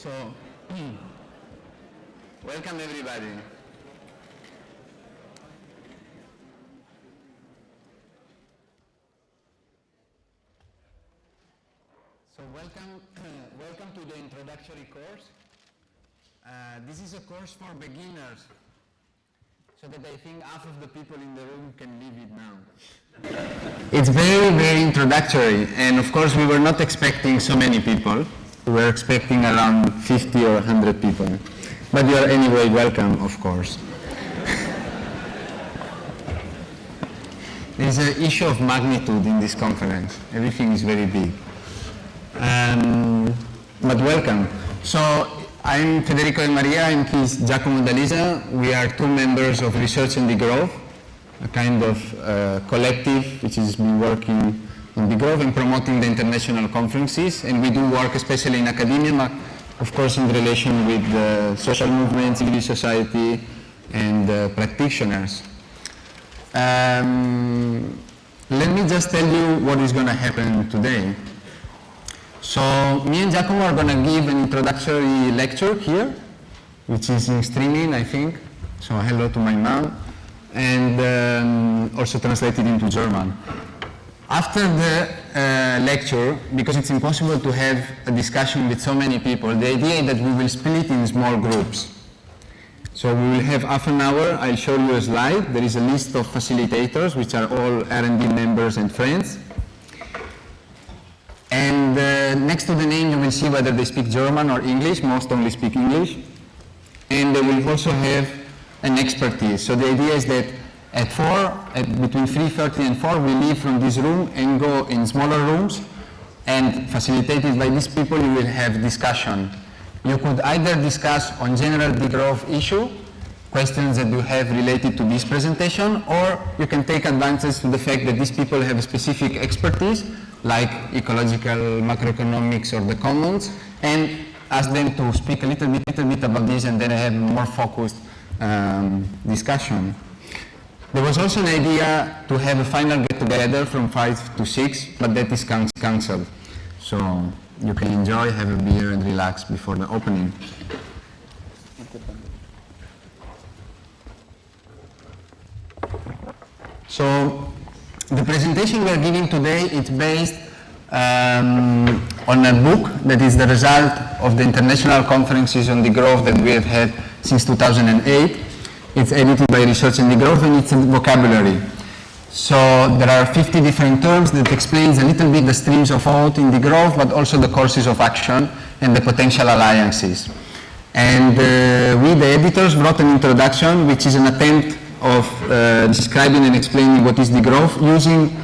So, welcome everybody. So welcome, welcome to the introductory course. Uh, this is a course for beginners, so that I think half of the people in the room can leave it now. it's very, very introductory, and of course we were not expecting so many people. We were expecting around 50 or 100 people. But you are anyway welcome, of course. There is an issue of magnitude in this conference. Everything is very big. Um, but welcome. So I'm Federico and Maria, I'm his Giacomo D'Alisa. We are two members of Research and Degrowth, a kind of uh, collective which has been working on Degrowth and promoting the international conferences. And we do work especially in academia, but of course in relation with the social movement, civil society, and uh, practitioners. Um, let me just tell you what is going to happen today. So me and Giacomo are going to give an introductory lecture here, which is in streaming, I think. So hello to my mom, and um, also translated into German. After the uh, lecture, because it's impossible to have a discussion with so many people, the idea is that we will split in small groups. So we will have half an hour, I'll show you a slide. There is a list of facilitators, which are all R&D members and friends. And uh, next to the name, you will see whether they speak German or English. Most only speak English. And they will also have an expertise. So the idea is that at 4, at between 3.30 and 4, we leave from this room and go in smaller rooms. And facilitated by these people, you will have discussion. You could either discuss on general degrowth issue, questions that you have related to this presentation, or you can take advantage to the fact that these people have a specific expertise like ecological macroeconomics or the commons, and ask them to speak a little bit, little bit about this and then have more focused um, discussion. There was also an idea to have a final get-together from 5 to 6, but that is cancelled. So you can enjoy, have a beer and relax before the opening. So the presentation we are giving today is based um, on a book that is the result of the international conferences on degrowth that we have had since 2008. It's edited by Research and Degrowth and it's a vocabulary. So there are 50 different terms that explains a little bit the streams of thought in degrowth, but also the courses of action and the potential alliances. And uh, we, the editors, brought an introduction, which is an attempt of uh, describing and explaining what is degrowth using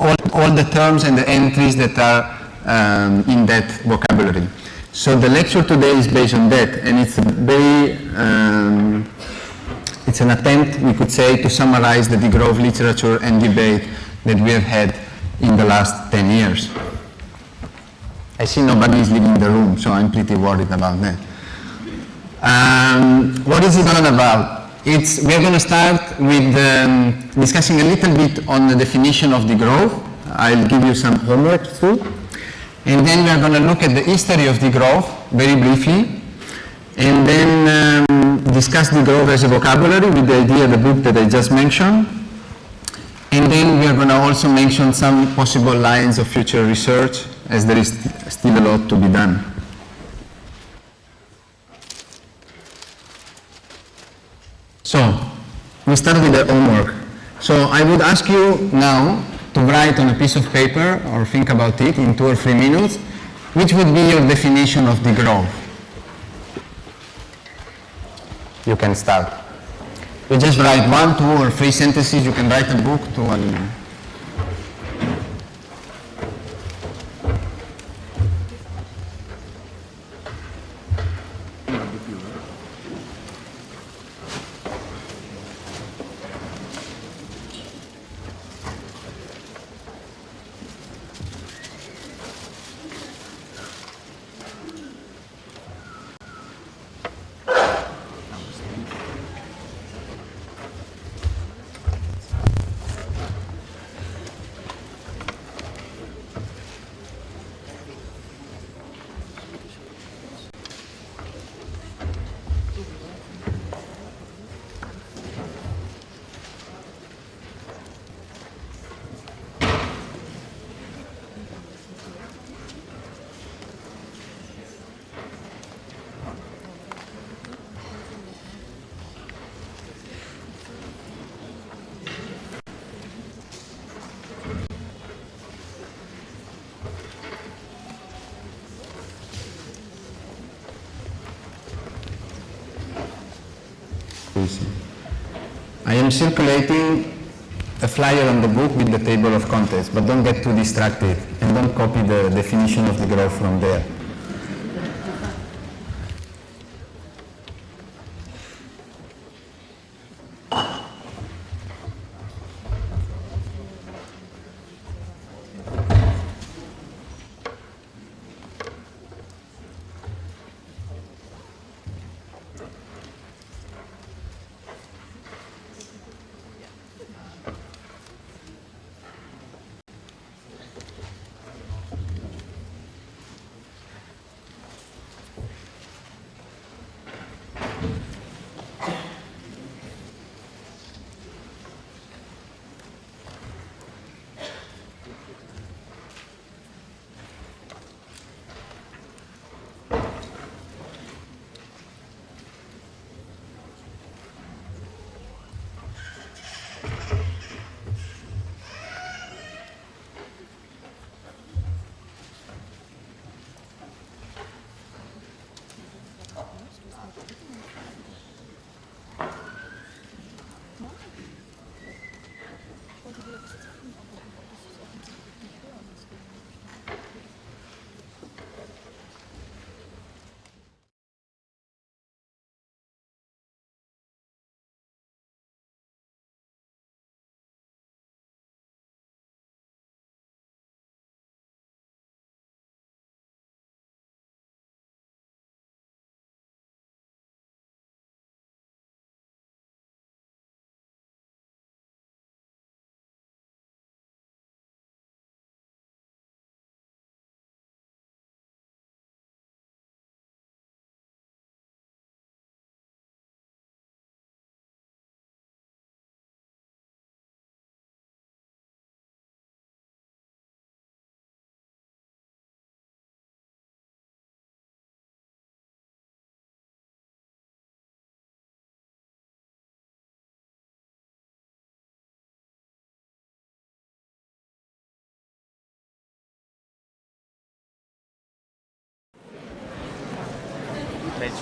all, all the terms and the entries that are um, in that vocabulary. So the lecture today is based on that, and it's very, um, it's an attempt, we could say, to summarize the degrowth literature and debate that we have had in the last 10 years. I see nobody is leaving the room, so I'm pretty worried about that. Um, what is it all about? It's, we're going to start with um, discussing a little bit on the definition of degrowth. I'll give you some homework too. And then we're going to look at the history of degrowth very briefly. And then um, discuss degrowth as a vocabulary with the idea of the book that I just mentioned. And then we are going to also mention some possible lines of future research as there is still a lot to be done. So, we start with the homework. So I would ask you now to write on a piece of paper or think about it in two or three minutes, which would be your definition of degrowth? You can start. You just write one, two, or three sentences. You can write a book to one. Circulating a flyer on the book with the table of contents, but don't get too distracted and don't copy the definition of degrowth from there.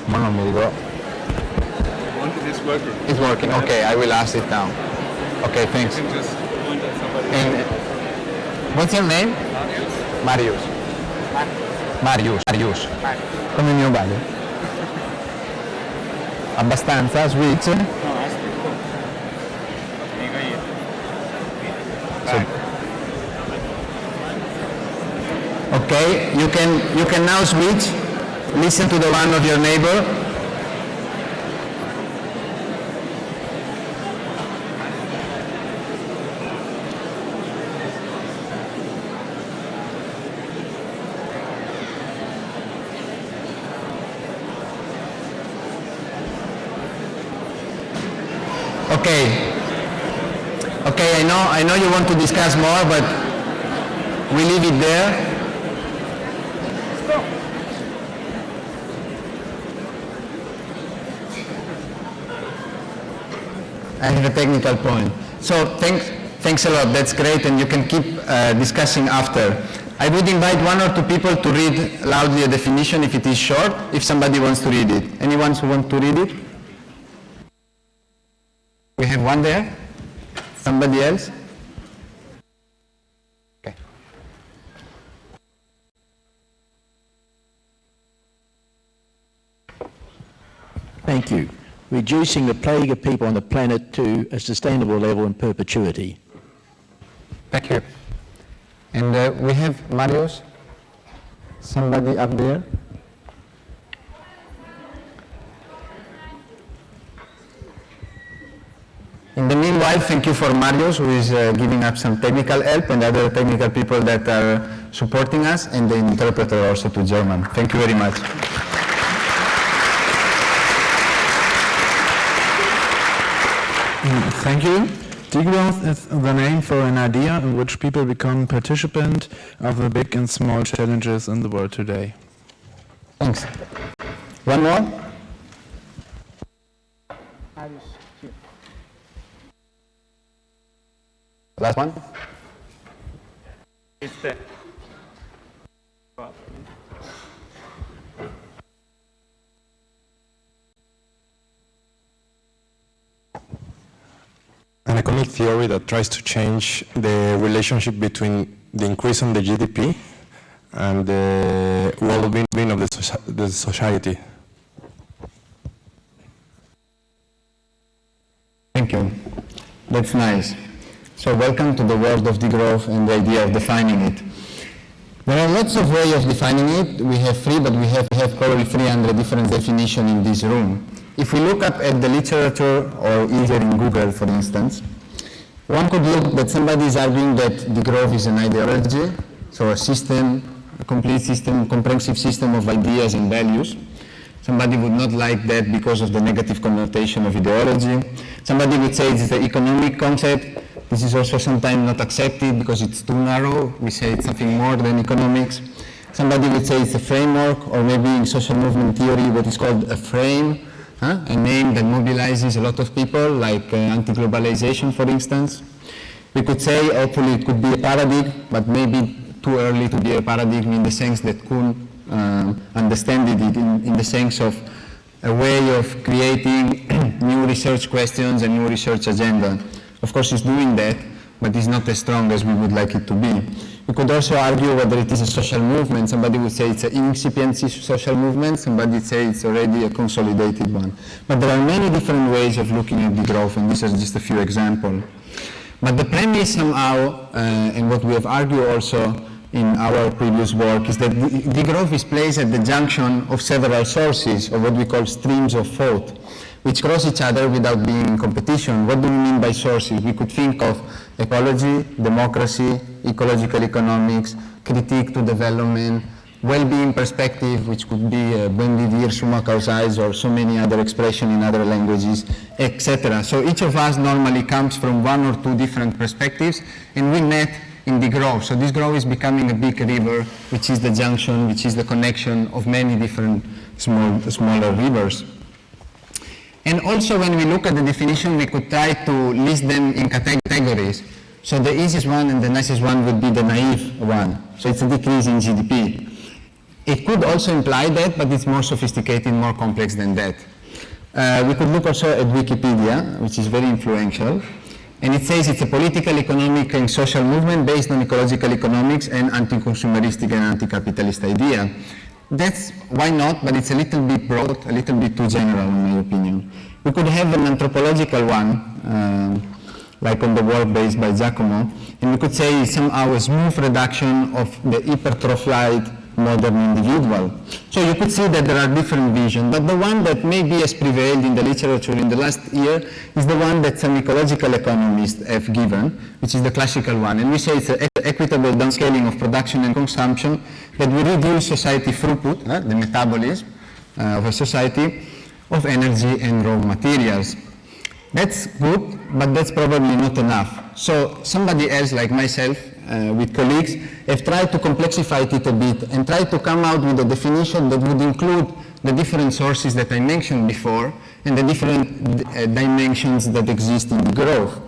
Ma non mi ricordo. It is working. It's working. Okay, I will ask it now. Okay, thanks. You can just point at somebody. And what's your name? Marius. Marius. Marius. Marius. Come mio padre. Abbastanza, switch. No, io. Okay, you can you can now switch. Listen to the one of your neighbor. Okay. Okay, I know I know you want to discuss more, but we leave it there. I have a technical point. So thanks, thanks a lot. That's great, and you can keep uh, discussing after. I would invite one or two people to read loudly a definition if it is short, if somebody wants to read it. Anyone who wants to read it? We have one there. Somebody else? Okay. Thank you. Reducing the plague of people on the planet to a sustainable level in perpetuity. Thank you. And uh, we have Marius. Somebody up there? In the meanwhile, thank you for Marius, who is uh, giving up some technical help, and other technical people that are supporting us, and the interpreter also to German. Thank you very much. Thank you. Degrowth is the name for an idea in which people become participant of the big and small challenges in the world today. Thanks. One more? Last one? It's there. theory that tries to change the relationship between the increase in the GDP and the well-being of the, the society. Thank you. That's nice. So welcome to the world of degrowth and the idea of defining it. There are lots of ways of defining it. We have three, but we have, have probably 300 different definitions in this room. If we look up at the literature or either in Google, for instance, one could look that somebody is arguing that degrowth is an ideology, so a system, a complete system, comprehensive system of ideas and values. Somebody would not like that because of the negative connotation of ideology. Somebody would say it's the economic concept. This is also sometimes not accepted because it's too narrow. We say it's something more than economics. Somebody would say it's a framework, or maybe in social movement theory, what is called a frame, huh? a name that mobilizes a lot of people, like uh, anti-globalization, for instance. We could say, hopefully, it could be a paradigm, but maybe too early to be a paradigm in the sense that Kuhn um, understand it in, in the sense of a way of creating new research questions and new research agenda. Of course, it's doing that, but it's not as strong as we would like it to be. We could also argue whether it is a social movement. Somebody would say it's an incipient social movement, somebody would say it's already a consolidated one. But there are many different ways of looking at degrowth, and these are just a few examples. But the premise somehow, uh, and what we have argued also in our previous work, is that de- degrowth is placed at the junction of several sources, or what we call streams of thought, which cross each other without being in competition. What do we mean by sources? We could think of ecology, democracy, ecological economics, critique to development, well-being perspective, which could be uh, vivir, sumak kawsay, or so many other expressions in other languages, etc. So each of us normally comes from one or two different perspectives, and we met in degrowth. So this grove is becoming a big river, which is the junction, which is the connection of many different small, smaller rivers. And also when we look at the definition, we could try to list them in categories. So the easiest one and the nicest one would be the naive one. So it's a decrease in GDP. It could also imply that, but it's more sophisticated, more complex than that. Uh, we could look also at Wikipedia, which is very influential. And it says it's a political, economic, and social movement based on ecological economics and anti-consumeristic and anti-capitalist idea. That's why not, but it's a little bit broad, a little bit too general in my opinion. We could have an anthropological one, um, like on the work based by Giacomo, and we could say somehow a smooth reduction of the hypertrophied modern individual. So you could see that there are different visions, but the one that maybe has prevailed in the literature in the last year is the one that some ecological economists have given, which is the classical one. And we say it's an equitable downscaling of production and consumption that will reduce society throughput, uh, the metabolism uh, of a society, of energy and raw materials. That's good, but that's probably not enough. So somebody else like myself, uh, with colleagues, have tried to complexify it a bit and try to come out with a definition that would include the different sources that I mentioned before and the different uh, dimensions that exist in degrowth.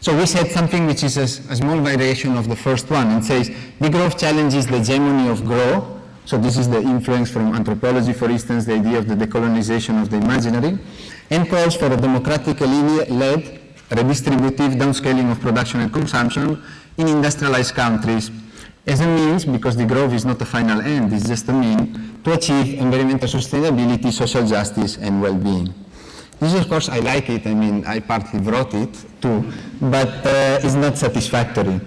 So we said something which is a small variation of the first one and says degrowth challenges the hegemony of growth. So this is the influence from anthropology, for instance, the idea of the decolonization of the imaginary, and calls for a democratically led, redistributive downscaling of production and consumption in industrialized countries as a means, because degrowth is not a final end, it's just a mean, to achieve environmental sustainability, social justice, and well-being. This, of course, I like it, I mean, I partly wrote it too, but uh, it's not satisfactory.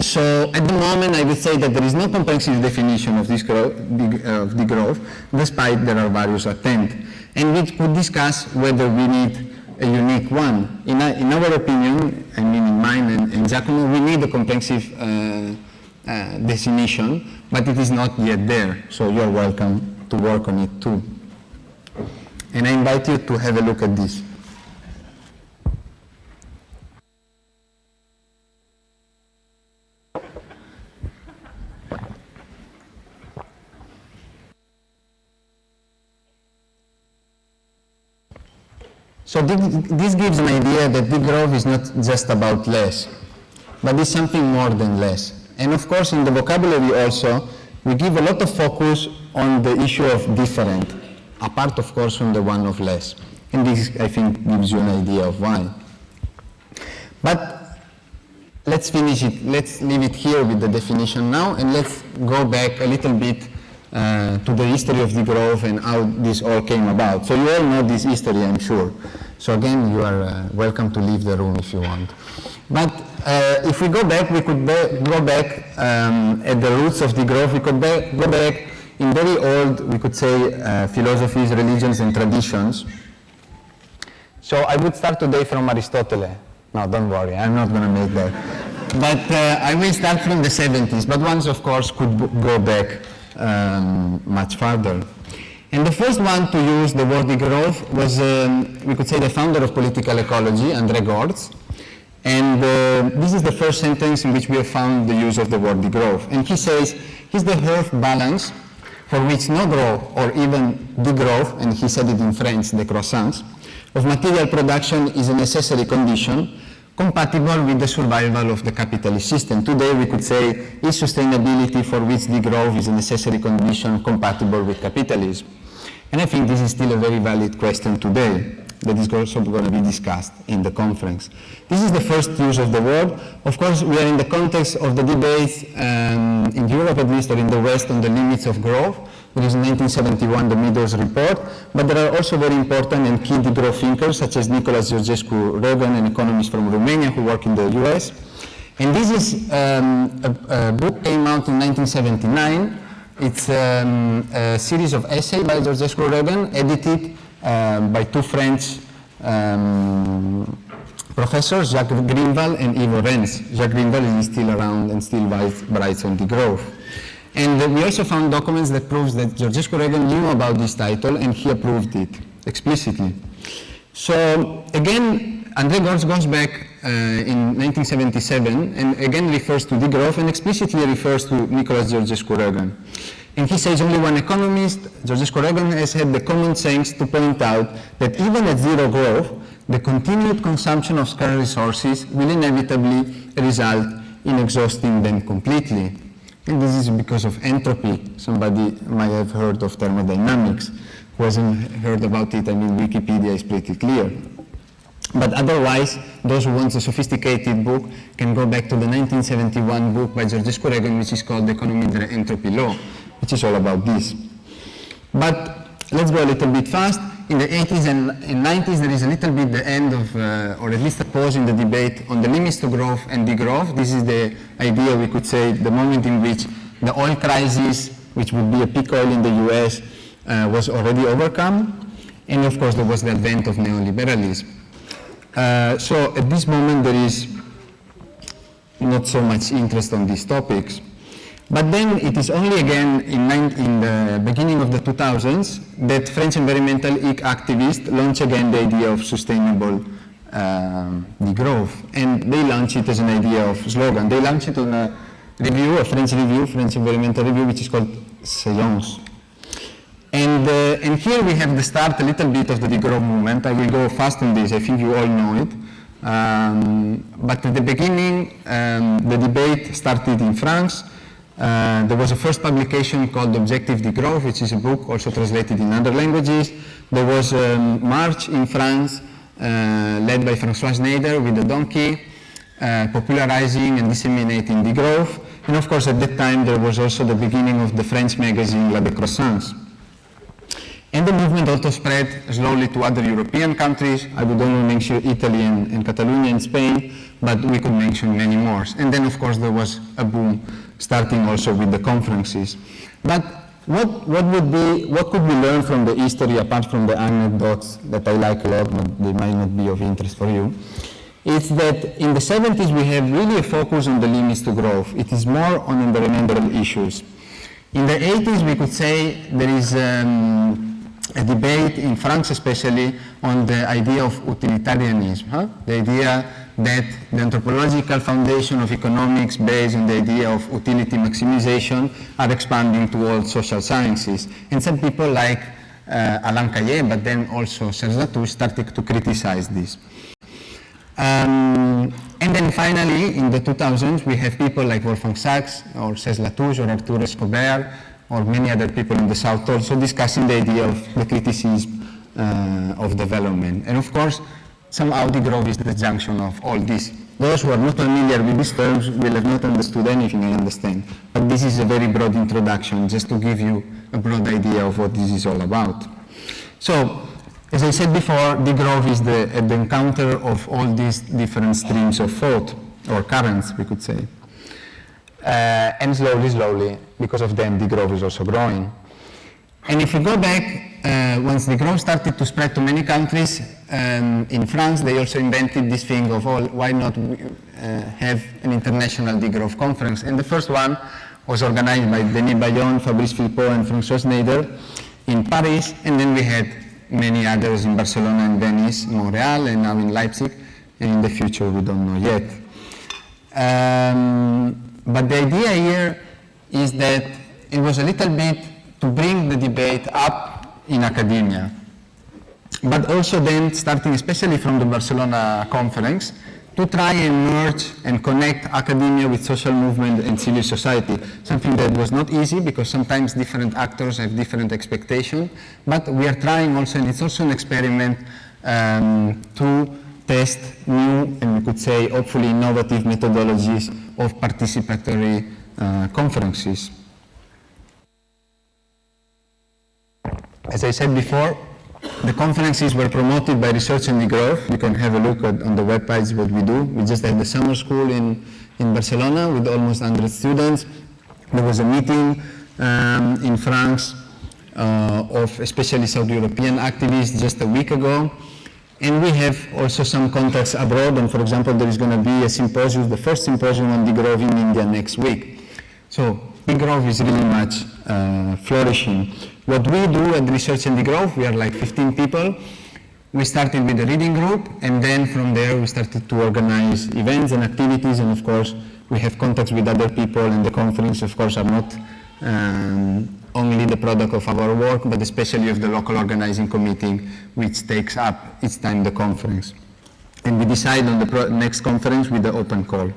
So at the moment, I would say that there is no comprehensive definition of this of degrowth, despite there are various attempts. And we could discuss whether we need a unique one. In, our- in our opinion, I mean in mine and, and Giacomo, we need a comprehensive uh, uh, definition, but it is not yet there. So you're welcome to work on it too. And I invite you to have a look at this. So this gives an idea that big growth is not just about less, but it's something more than less. And of course, in the vocabulary also, we give a lot of focus on the issue of different, apart of course from the one of less. And this, I think, gives you an idea of why. But let's finish it, let's leave it here with the definition now, and let's go back a little bit uh, to the history of degrowth and how this all came about. So you all know this history, I'm sure. So again, you are uh, welcome to leave the room if you want. But uh, if we go back, we could go back um, at the roots of degrowth. We could go back in very old, we could say, uh, philosophies, religions, and traditions. So I would start today from Aristotle. No, don't worry, I'm not going to make that. But uh, I will start from the 70s, but ones, of course, could go back um, much further. And the first one to use the word degrowth was, um, we could say, the founder of political ecology, André Gorz. And uh, this is the first sentence in which we have found the use of the word degrowth. And he says, he's the earth balance for which no growth or even degrowth, and he said it in French, décroissance, of material production is a necessary condition compatible with the survival of the capitalist system. Today we could say, is sustainability for which degrowth is a necessary condition compatible with capitalism? And I think this is still a very valid question today that is also going to be discussed in the conference. This is the first use of the word. Of course, we are in the context of the debates um, in Europe at least or in the West on the limits of growth. There is in 1971 the Meadows report, but there are also very important and key degrowth thinkers such as Nicolas Georgescu Roegen, an economist from Romania who work in the US. And this is um, a, a book came out in 1979. It's um, a series of essays by Georgescu Roegen, edited um, by two French um, professors, Jacques Grinevald and Ivo Rens. Jacques Grinevald is still around and still writes, on degrowth. And we also found documents that proves that Georgescu Roegen knew about this title and he approved it explicitly. So again, André Gorz goes back uh, in 1977 and again refers to degrowth and explicitly refers to Nicolas Georgescu Roegen. And he says only one economist, Georgescu Roegen, has had the common sense to point out that even at zero growth, the continued consumption of scarce resources will inevitably result in exhausting them completely. And this is because of entropy. Somebody might have heard of thermodynamics. Who hasn't heard about it, I mean, Wikipedia is pretty clear. But otherwise, those who want a sophisticated book can go back to the 1971 book by Georgescu Roegen, which is called The Economy the Entropy Law, which is all about this. But let's go a little bit fast. In the 80s and, and 90s, there is a little bit the end of, uh, or at least a pause in the debate on the limits to growth and degrowth. This is the idea, we could say, the moment in which the oil crisis, which would be a peak oil in the US, uh, was already overcome. And of course, there was the advent of neoliberalism. Uh, so at this moment, there is not so much interest on these topics. But then it is only again in, in, the beginning of the 2000s that French environmental activists launch again the idea of sustainable um, degrowth. And they launch it as an idea of slogan. They launch it on a review, a French review, French environmental review, which is called Silence. And, uh, and here we have the start a little bit of the degrowth movement. I will go fast on this, I think you all know it. Um, but at the beginning, um, the debate started in France. Uh, there was a first publication called Objective Degrowth, which is a book also translated in other languages. There was a march in France uh, led by François Schneider with a donkey, uh, popularizing and disseminating degrowth. And of course, at that time, there was also the beginning of the French magazine La Décroissance. And the movement also spread slowly to other European countries. I would only mention Italy and, and Catalonia and Spain, but we could mention many more. And then, of course, there was a boom starting also with the conferences. But what, what would be, what could we learn from the history apart from the anecdotes that I like a lot, but they might not be of interest for you? Is that in the 70s we have really a focus on the limits to growth. It is more on the environmental issues. In the 80s we could say there is um, a debate in France especially on the idea of utilitarianism, huh? the idea that the anthropological foundation of economics based on the idea of utility maximization are expanding to all social sciences. And some people like uh, Alain Caillé, but then also Serge Latouche started to criticize this. Um, and then finally, in the 2000s, we have people like Wolfgang Sachs or Serge Latouche or Arturo Escobar or many other people in the South also discussing the idea of the criticism uh, of development. And of course, somehow degrowth is the junction of all this. Those who are not familiar with these terms will have not understood anything I understand, but this is a very broad introduction, just to give you a broad idea of what this is all about. So, as I said before, degrowth is the, at the encounter of all these different streams of thought, or currents, we could say. Uh, and slowly, slowly, because of them, degrowth is also growing. And if you go back, uh, once degrowth started to spread to many countries, um, in France they also invented this thing of, oh, why not uh, have an international degrowth conference? And the first one was organized by Denis Bayon, Fabrice Flipo, and François Schneider in Paris, and then we had many others in Barcelona and Venice, Montreal, and now in Leipzig, and in the future we don't know yet. Um, but the idea here is that it was a little bit to bring the debate up in academia, but also then starting especially from the Barcelona conference, to try and merge and connect academia with social movement and civil society, something that was not easy because sometimes different actors have different expectations, but we are trying also, and it's also an experiment um, to test new and we could say hopefully innovative methodologies of participatory uh, conferences. As I said before, the conferences were promoted by Research and Degrowth. You can have a look at, on the webpage what we do. We just had the summer school in, in Barcelona with almost 100 students. There was a meeting um, in France uh, of especially South European activists just a week ago. And we have also some contacts abroad, and for example, there is going to be a symposium, the first symposium on degrowth in India next week. So degrowth is really much uh, flourishing. What we do at Research and Degrowth, we are like 15 people. We started with a reading group, and then from there we started to organize events and activities, and of course we have contacts with other people, and the conference, of course, are not um, only the product of our work, but especially of the local organizing committee, which takes up each time the conference. And we decide on the next conference with the open call.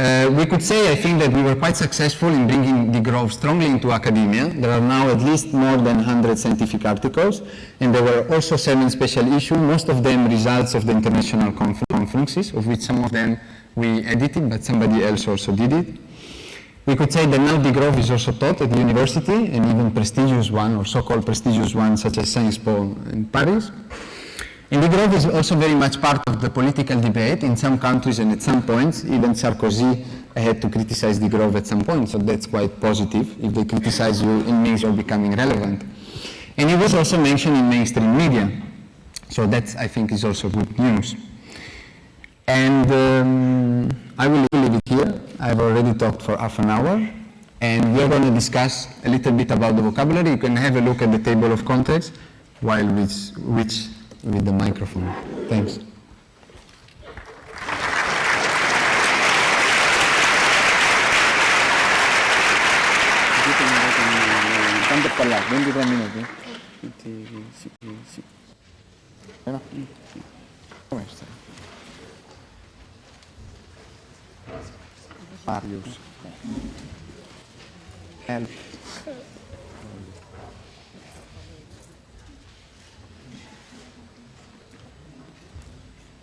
Uh, we could say, I think, that we were quite successful in bringing degrowth strongly into academia. There are now at least more than 100 scientific articles, and there were also seven special issues, most of them results of the international conf conferences, of which some of them we edited, but somebody else also did it. We could say that now degrowth is also taught at the university, and even prestigious one, or so-called prestigious one, such as Sciences Po in Paris. And degrowth is also very much part of the political debate in some countries and at some points, even Sarkozy had to criticize degrowth at some point, so that's quite positive. If they criticize you, it means you're becoming relevant. And it was also mentioned in mainstream media, so that I think is also good news. And um, I will leave it here. I've already talked for half an hour, and we're going to discuss a little bit about the vocabulary. You can have a look at the table of contents while which, which with the microphone. Thanks. Tanto parlare,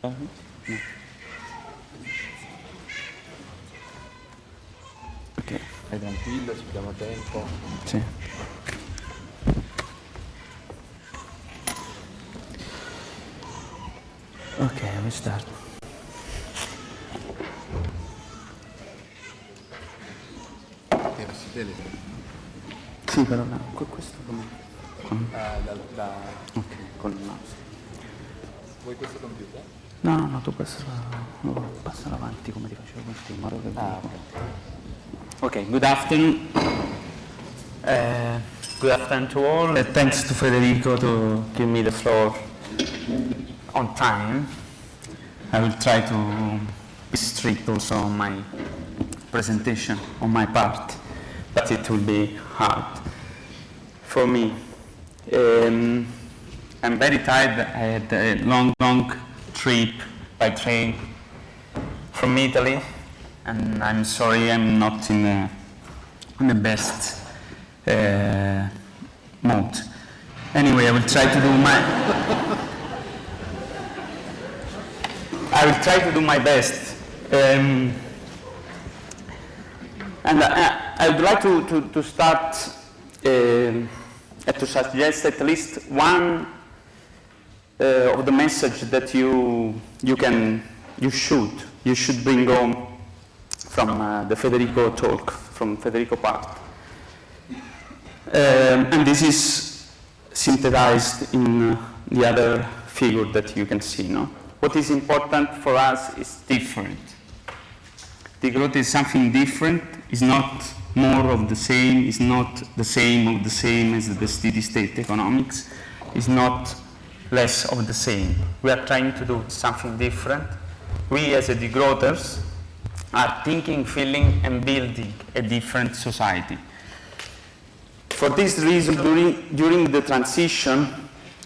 no. Ok, stai tranquillo, ci diamo tempo. Sì. Ok, we start. Sì, però no, questo come? Con... Ah, da, da... Ok, con il mouse. Vuoi questo computer? No, no, no, tu passa, no, passa avanti come ti facevo con te, in modo che... Ah, Okay, good afternoon. Uh, good afternoon to all. Uh, thanks to Federico to give me the floor on time. I will try to be strict also on my presentation on my part, but it will be hard for me. Um, I'm very tired. I had a long, long trip by train from Italy, and I'm sorry I'm not in the, in the best uh, mood. Anyway, I will try to do my I will try to do my best. Um, and I, I would like to, to, to start uh, to suggest at least one uh, of the message that you, you can, you should, you should bring home from uh, the Federico talk, from Federico part. Um, and this is synthesized in uh, the other figure that you can see. No? What is important for us is different. Degrowth is something different, It's not more of the same, It's not the same of the same as the steady state economics, is not less of the same. We are trying to do something different. We as a degrowthers are thinking, feeling and building a different society. For this reason, during, during the transition,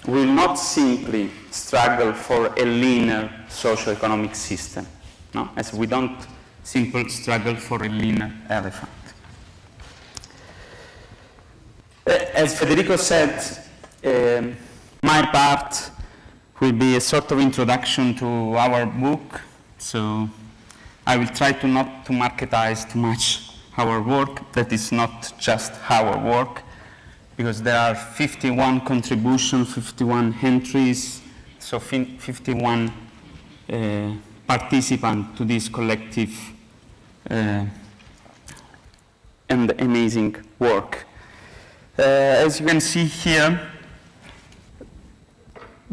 we will not simply struggle for a leaner socio-economic system, no? as we don't simply struggle for a leaner elephant. As Federico said, um, my part will be a sort of introduction to our book, so I will try to not to marketize too much our work, that is not just our work, because there are 51 contributions, 51 entries, so 51 uh, participants to this collective uh, and amazing work. Uh, as you can see here,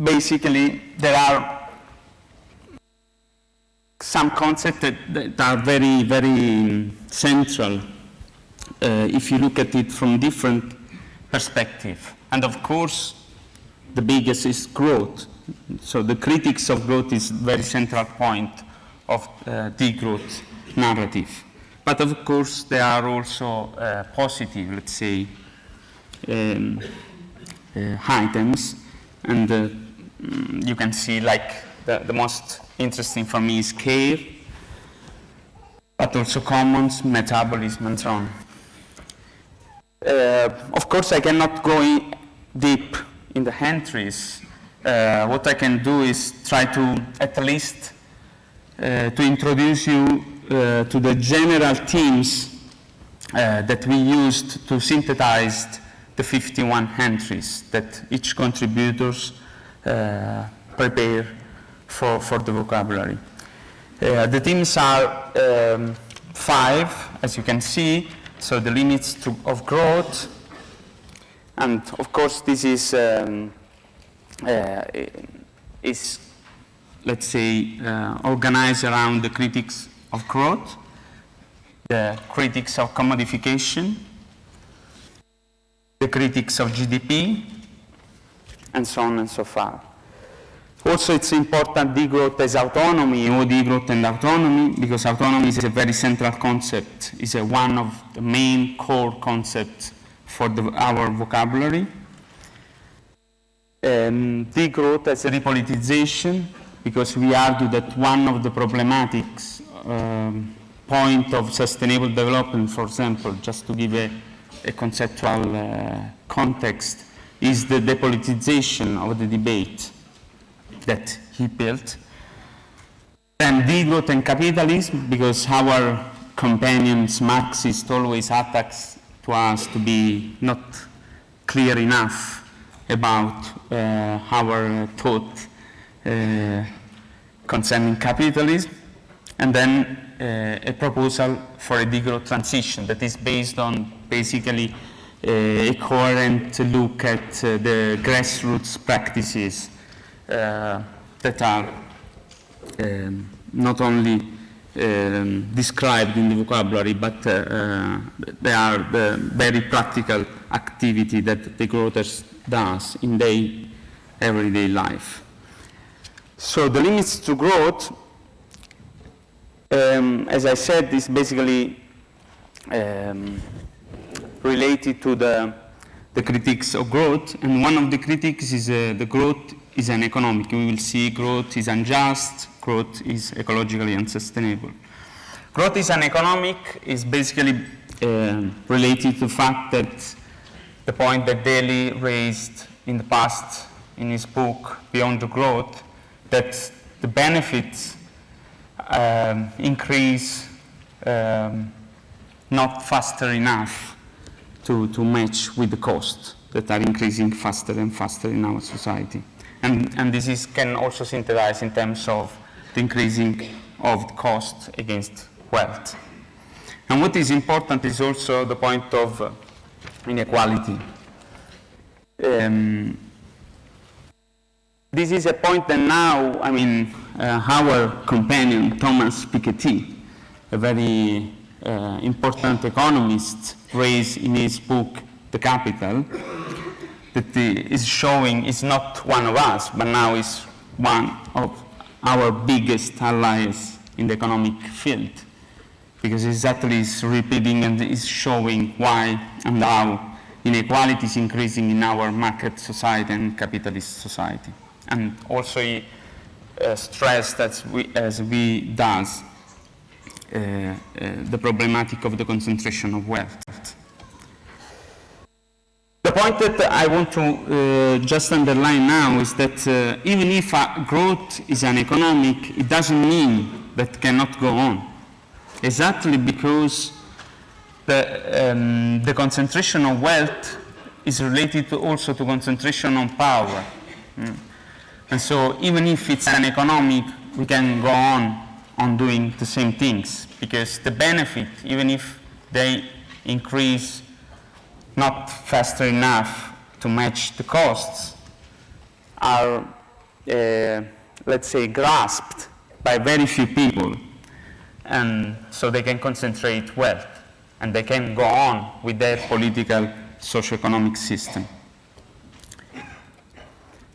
basically there are some concepts that, that are very, very central uh, if you look at it from different perspective. And of course, the biggest is growth. So the critics of growth is very central point of uh, degrowth narrative. But of course, there are also uh, positive, let's say, um, uh, items. And mm, you can see like the, the most interesting for me is care, but also commons, metabolism, and so on. Uh, of course, I cannot go in deep in the entries. Uh, what I can do is try to at least uh, to introduce you uh, to the general themes uh, that we used to synthesize the 51 entries that each contributors prepare for, for the vocabulary. Uh, the themes are um, five, as you can see, so the limits to, of growth, and of course this is, um, uh, is let's say, uh, organized around the critics of growth, the critics of commodification, the critics of GDP, and so on and so far. Also, it's important degrowth as autonomy or degrowth and autonomy because autonomy is a very central concept, It's a one of the main core concepts for the, our vocabulary. Um, degrowth as a repoliticization because we argue that one of the problematics um, point of sustainable development, for example, just to give a, a conceptual uh, context, is the depoliticization of the debate that he built. And degrowth and capitalism, because our companions Marxist always attacks to us to be not clear enough about uh, our thought uh, concerning capitalism, and then uh, a proposal for a degrowth transition that is based on basically a coherent look at uh, the grassroots practices uh, that are um, not only um, described in the vocabulary, but uh, uh, they are the very practical activity that degrowers does in their everyday life. So the limits to growth, um, as I said, is basically um, related to the, the of growth, and one of the critics is uh, the growth is an economic. We will see growth is unjust, growth is ecologically unsustainable. Growth is an economic is basically uh, related to the fact that the point that Daly raised in the past in his book, Beyond the Growth, that the benefits um, increase um, not faster enough to, to match with the costs that are increasing faster and faster in our society. And, and this is, can also synthesize in terms of the increasing of the cost against wealth. And what is important is also the point of uh, inequality. Um, this is a point that now, I mean, uh, our companion, Thomas Piketty, a very uh, important economist, raised in his book, The Capital, that is showing is not one of us, but now is one of our biggest allies in the economic field. Because exactly is repeating and is showing why and how inequality is increasing in our market society and capitalist society. And also he uh, stressed as we, as we does the problematic of the concentration of wealth. The point that I want to uh, just underline now is that uh, even if uh, growth is an economic, it doesn't mean that cannot go on. Exactly because the, um, the concentration of wealth is related to also to concentration on power. Mm. And so even if it's an economic, we can go on on doing the same things because the benefit, even if they increase not faster enough to match the costs, are, uh, let's say, grasped by very few people. And so they can concentrate wealth and they can go on with their political socio-economic system.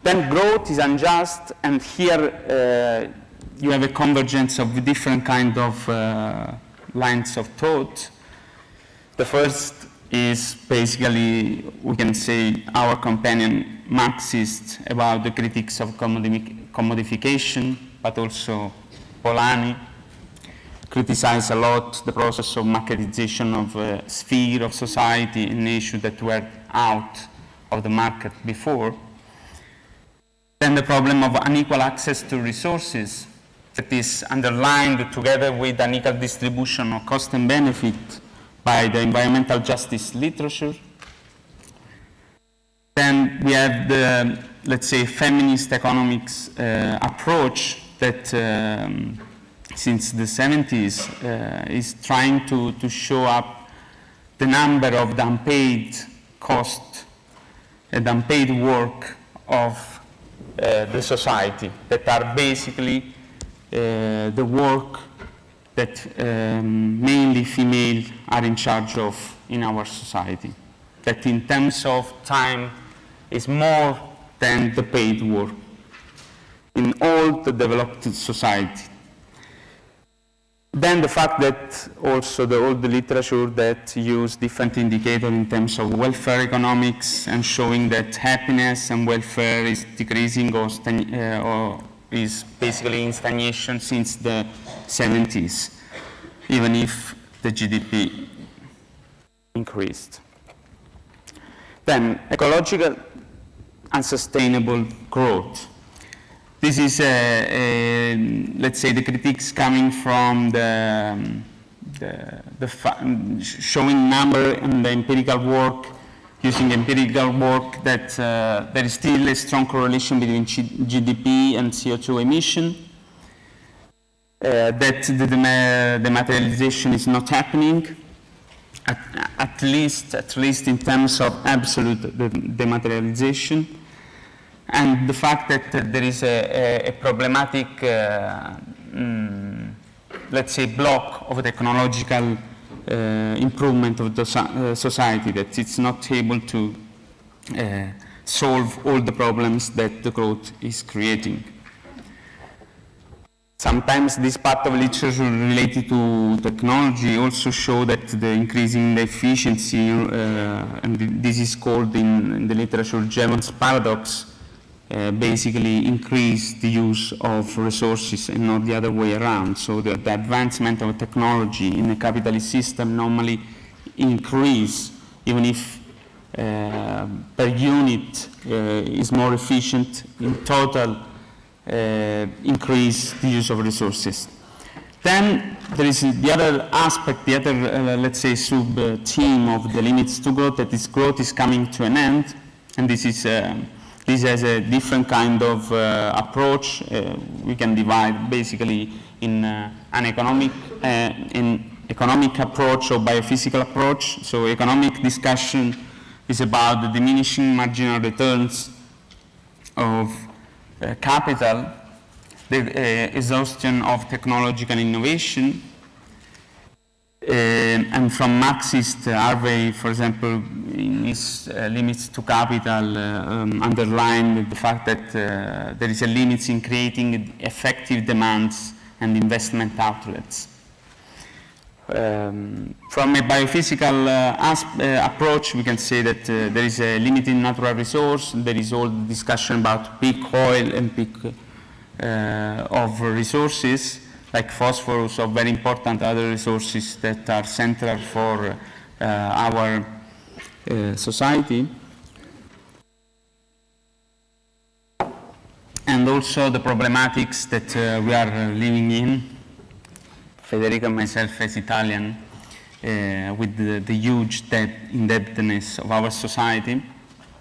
Then growth is unjust, and here uh, you have a convergence of different kind of uh, lines of thought. The first is basically, we can say, our companion Marxist about the critics of commodi commodification, but also Polanyi criticize a lot the process of marketization of a sphere of society, an issue that were out of the market before. Then the problem of unequal access to resources that is underlined together with unequal distribution of cost and benefit by the environmental justice literature. Then we have the, let's say, feminist economics uh, approach that um, since the 70s uh, is trying to, to show up the number of the unpaid cost and unpaid work of uh, the society that are basically uh, the work that um, mainly female are in charge of in our society. That in terms of time is more than the paid work in all the developed society. Then the fact that also the, the literature that use different indicators in terms of welfare economics and showing that happiness and welfare is decreasing or, uh, or is basically in stagnation since the 70s, even if the GDP increased. Then ecological and sustainable growth. This is, a, a, let's say, the critiques coming from the, um, the, the showing number and the empirical work, using empirical work that uh, there is still a strong correlation between G GDP and CO2 emission, uh, that the, dematerialization is not happening, at, at, least, at least in terms of absolute dematerialization. And the fact that uh, there is a, a, a problematic, uh, mm, let's say, block of technological Uh, improvement of the so uh, society, that it's not able to uh, solve all the problems that the growth is creating. Sometimes this part of literature related to technology also show that the increasing the efficiency, uh, and this is called in, in the literature Jevons paradox, uh, basically increase the use of resources and not the other way around. So the, the advancement of technology in a capitalist system normally increase even if uh, per unit uh, is more efficient in total uh, increase the use of resources. Then there is the other aspect, the other, uh, let's say, sub-theme of the limits to growth, that is growth is coming to an end, and this is, uh, this has a different kind of uh, approach. Uh, we can divide basically in uh, an economic, uh, in economic approach or biophysical approach. So economic discussion is about the diminishing marginal returns of uh, capital the exhaustion of technological innovation. Uh, and from Marxist, uh, Harvey, for example, in his uh, limits to capital, uh, um, underlined the fact that there is a limit in creating effective demands and investment outlets. Um, from a biophysical uh, uh, approach, we can say that uh, there is a limited natural resource. There is all the discussion about peak oil and peak of resources, like phosphorus, or very important other resources that are central for uh, our uh, society. And also the problematics that uh, we are living in Federico and myself as Italian, uh, with the, the huge debt, indebtedness of our society.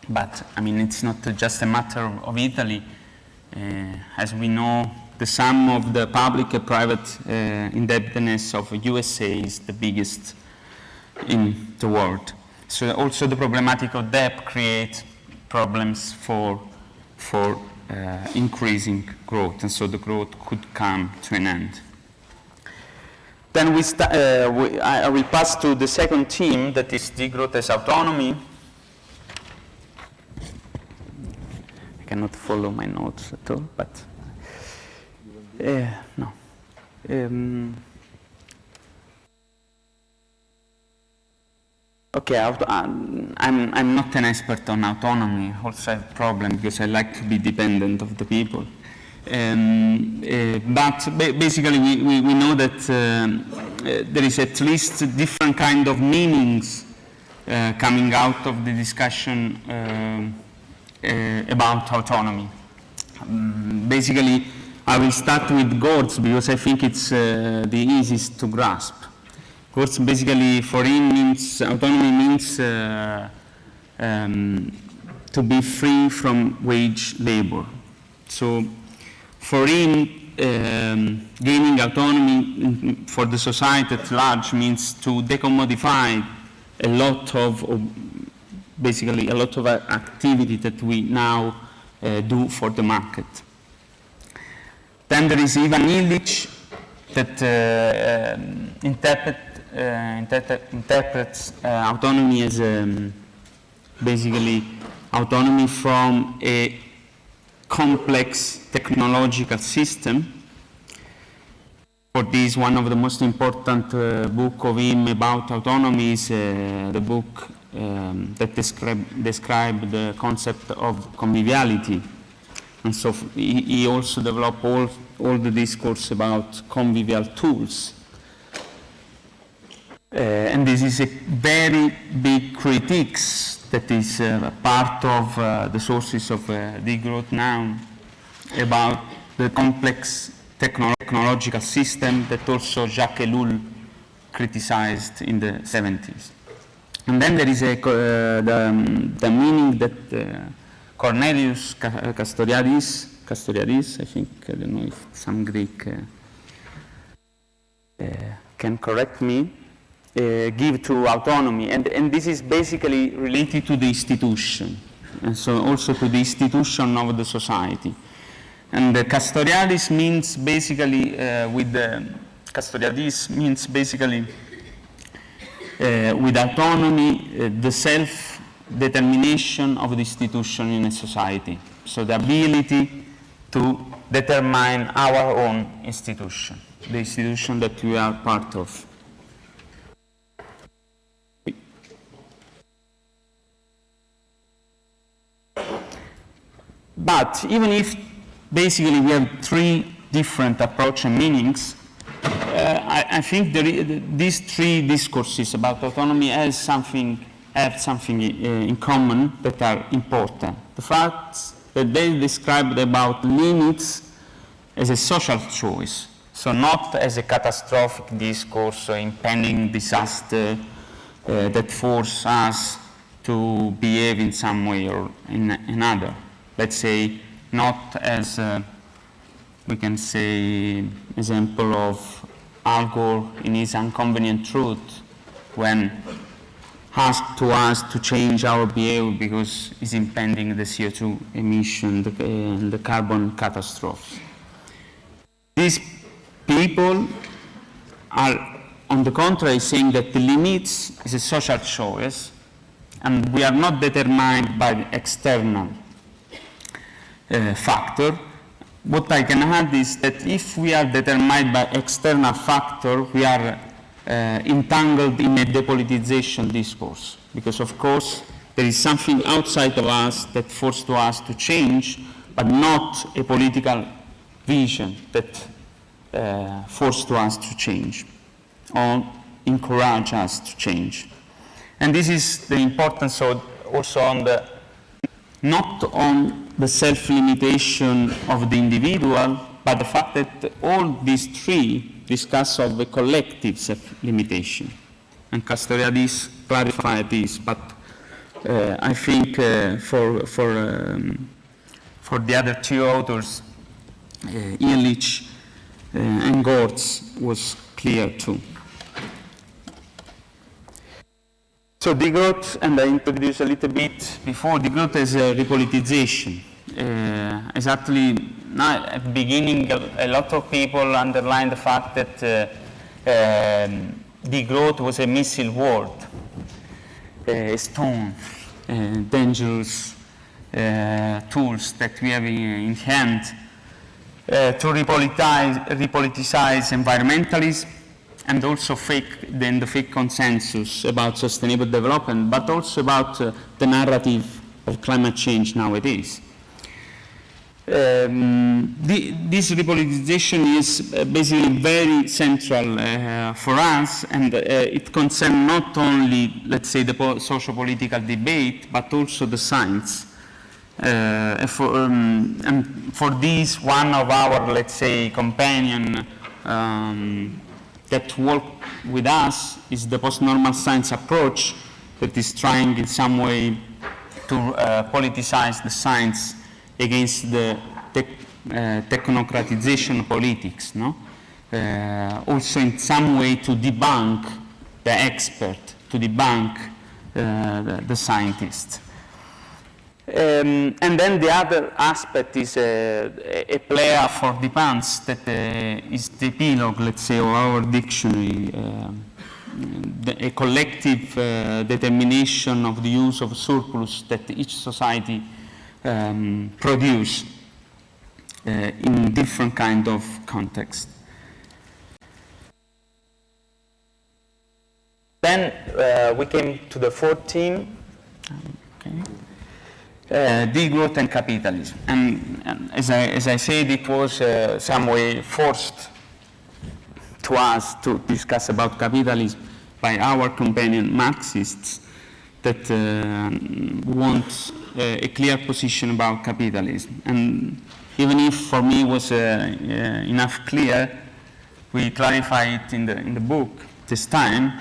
But I mean, it's not just a matter of Italy. Uh, as we know, the sum of the public and private uh, indebtedness of USA is the biggest in the world. So also the problematic of debt creates problems for, for uh, increasing growth, and so the growth could come to an end. Then we, uh, we I will pass to the second theme, that is degrowth as autonomy. I cannot follow my notes at all, but uh, no. Um, Okay, auto- um, I'm, I'm not an expert on autonomy. Also, I have a problem because I like to be dependent of the people. Um, uh, but ba- basically, we, we, we know that um, uh, there is at least different kind of meanings uh, coming out of the discussion um, uh, about autonomy. Um, basically, I will start with Gorz because I think it's uh, the easiest to grasp. Gorz basically for him means, autonomy means uh, um, to be free from wage labor. So for him, um, gaining autonomy for the society at large means to decommodify a lot of, basically a lot of activity that we now uh, do for the market. Then there is Ivan Illich that uh, um, interpret, uh, interpret, interprets uh, autonomy as um, basically autonomy from a complex technological system. For this, one of the most important uh, book of him about autonomy is uh, the book um, that describe the concept of conviviality. And so he, also developed all, all the discourse about convivial tools. Uh, and this is a very big critiques that is uh, part of uh, the sources of uh, degrowth now about the complex techno- technological system that also Jacques Ellul criticized in the 70s. And then there is a, uh, the, um, the meaning that uh, Cornelius Ca- Castoriadis, Castoriadis, I think, I don't know if some Greek uh, uh, can correct me, uh, give to autonomy. And, and this is basically related to the institution, and so also to the institution of the society. And the Castoriadis means basically, uh, with the, Castoriadis means basically uh, with autonomy, uh, the self-determination of the institution in a society. So the ability to determine our own institution, the institution that we are part of. But even if basically we have three different approach and meanings, uh, I, I think these three discourses about autonomy has something, have something uh, in common that are important. The fact that they described about limits as a social choice. So not as a catastrophic discourse or impending disaster uh, that force us to behave in some way or in another. Let's say not as uh, we can say example of Al Gore in his inconvenient truth when asked to us to change our behavior because it's impending the CO2 emission the, uh, the carbon catastrophe. These people are, on the contrary, saying that the limits is a social choice and we are not determined by external uh, factor. What I can add is that if we are determined by external factor, we are entangled in a depolitization discourse. Because of course, there is something outside of us that forces us to change, but not a political vision that uh, forced us to change or encourage us to change. And this is the importance of also on the, not on the self-limitation of the individual, but the fact that all these three discuss of the collective self-limitation. And Castoriadis clarified this, but uh, I think uh, for, for, um, for the other two authors, uh, Illich uh, and Gorz was clear too. So degrowth, and I introduced a little bit before, degrowth is a repolitization. Uh, exactly, now at the beginning, a, lot of people underlined the fact that uh, um, degrowth was a missile word, a stone, uh, dangerous uh, tools that we have in, in hand uh, to repolitize, repoliticize environmentalism and also fake, then the fake consensus about sustainable development, but also about uh, the narrative of climate change nowadays. Um, the, this repoliticization is uh, basically very central uh, for us and uh, it concerns not only, let's say, the po socio-political debate, but also the science. Uh, for, um, and for this, one of our, let's say, companion um, that work with us is the post-normal science approach that is trying in some way to uh, politicize the science against the tech, uh, technocratization politics, no? Uh, also in some way to debunk the expert, to debunk uh, the, the scientist. Um, and then the other aspect is a, a player for dépense that uh, is the epilogue, let's say, of our dictionary, uh, the, a collective uh, determination of the use of surplus that each society um, produce uh, in different kind of context. Then uh, we came to the 14. Okay uh, degrowth and capitalism. And, and, as, I, as I said, it was uh, some way forced to us to discuss about capitalism by our companion Marxists that uh, want uh, a clear position about capitalism. And even if for me was uh, uh, enough clear, we clarify it in the, in the book this time,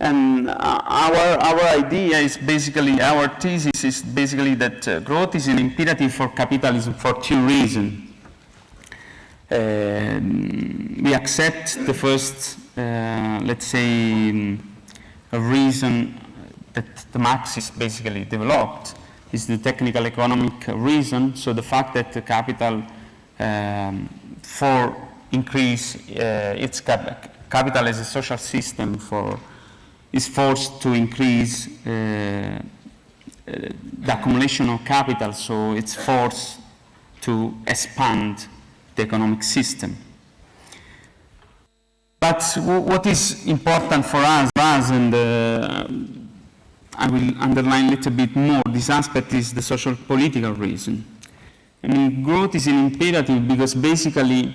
and uh, our, our idea is basically, our thesis is basically that uh, growth is an imperative for capitalism for two reasons. Uh, we accept the first, uh, let's say, um, a reason that the Marxists basically developed is the technical economic reason. So the fact that the capital um, for increase uh, its cap capital as a social system for is forced to increase uh, uh, the accumulation of capital, so it's forced to expand the economic system. But what is important for us, us and uh, I will underline a little bit more, this aspect is the social political reason. I mean, growth is an imperative because basically,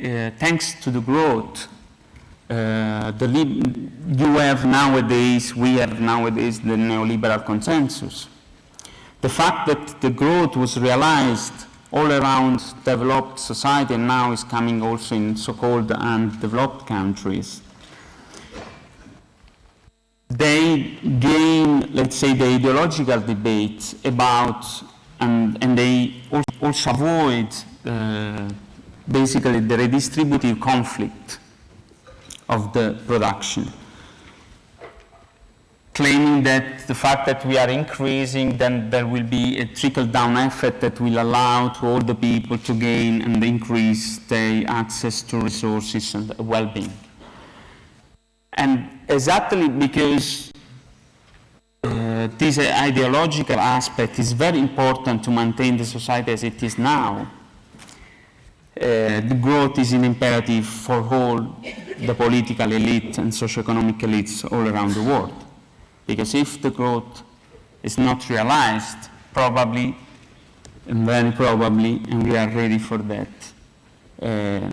uh, thanks to the growth, uh, the you have nowadays, we have nowadays the neoliberal consensus. The fact that the growth was realized all around developed society and now is coming also in so-called undeveloped countries. They gain, let's say, the ideological debate about, and, and they also avoid uh, basically the redistributive conflict of the production claiming that the fact that we are increasing, then there will be a trickle-down effect that will allow to all the people to gain and increase their access to resources and well-being. And exactly because uh, this ideological aspect is very important to maintain the society as it is now, uh, the growth is an imperative for all the political elite and socio-economic elites all around the world. Because if the growth is not realized, probably, and very probably, and we are ready for that, uh,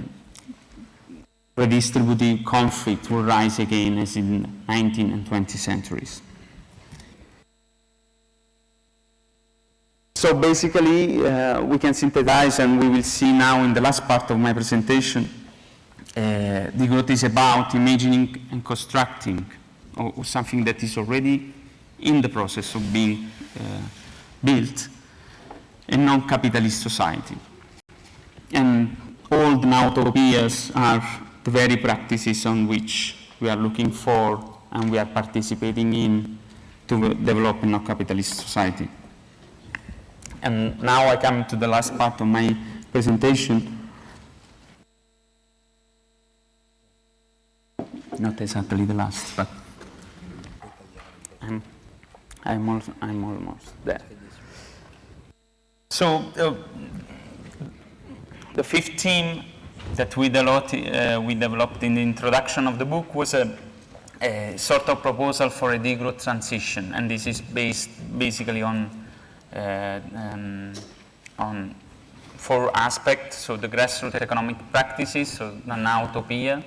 redistributive conflict will rise again as in 19th and 20th centuries. So basically, uh, we can synthesize, and we will see now in the last part of my presentation, uh, degrowth is about imagining and constructing or, or something that is already in the process of being uh, built, a non-capitalist society. And all the nowtopias are the very practices on which we are looking for and we are participating in to develop a non-capitalist society. And now I come to the last part of my presentation. Not exactly the last, but I'm, I'm, I'm almost there. So uh, the fifth theme that we uh, we developed in the introduction of the book was a, a sort of proposal for a degrowth transition, and this is based basically on uh, um, on four aspects. So the grassroots economic practices, so utopia,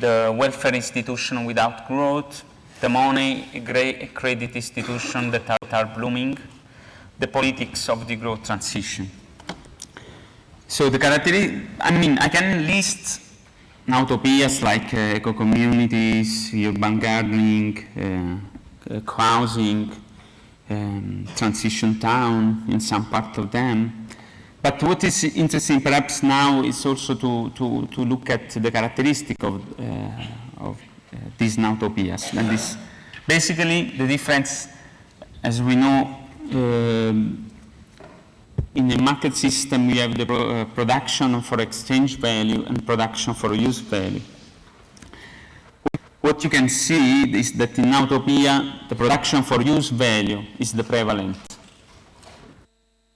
the welfare institution without growth, the money credit institutions that are, that are blooming, the politics of degrowth transition. So the characteristic, I mean, I can list utopias like uh, eco-communities, urban gardening, uh, uh, housing, um, transition town in some part of them. But what is interesting perhaps now is also to, to, to look at the characteristic of, uh, of uh, these utopias. And this, basically, the difference, as we know, um, in the market system, we have the uh, production for exchange value and production for use value. What you can see is that in Utopia, the production for use value is the prevalent.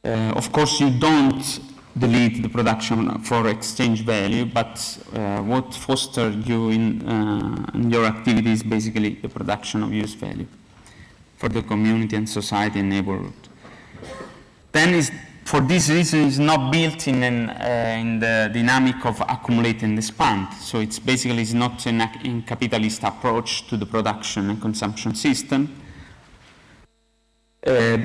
Uh, of course, you don't delete the production for exchange value, but uh, what fosters you in, uh, in, your activity is basically the production of use value for the community and society and neighborhood. Then is, for this reason, it's not built in, an, uh, in the dynamic of accumulate and expand. So it's basically it's not a capitalist approach to the production and consumption system. Uh,